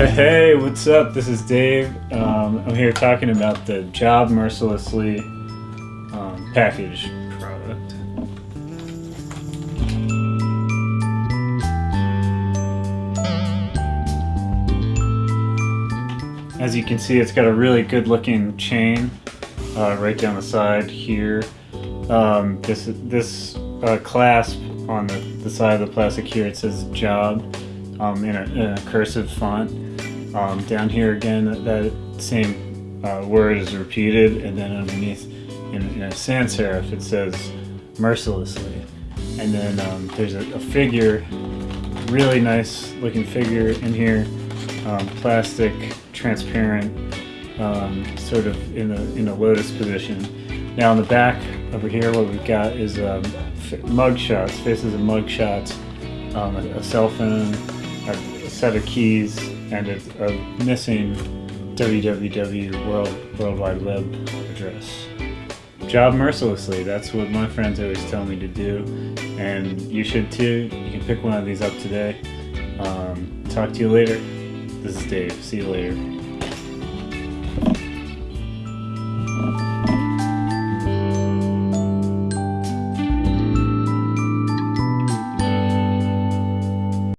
Hey, what's up? This is Dave. Um, I'm here talking about the Job Mercilessly um, package product. As you can see, it's got a really good looking chain uh, right down the side here. Um, this this uh, clasp on the, the side of the plastic here, it says job um, in, a, in, a, cursive font. Um, down here again, that same uh, word is repeated, and then underneath in, in, a sans serif it says mercilessly. And then um, there's a, a, figure, really nice looking figure in here, um, plastic, transparent, um, sort of in a, in a lotus position. Now on the back over here, what we've got is um, mug shots, faces of mug shots, um, a, a, cell phone, a, set of keys, and a, a missing www world world wide web address. Job mercilessly. That's what my friends always tell me to do, and you should too. You can pick one of these up today. Um, talk to you later. This is Dave. See you later.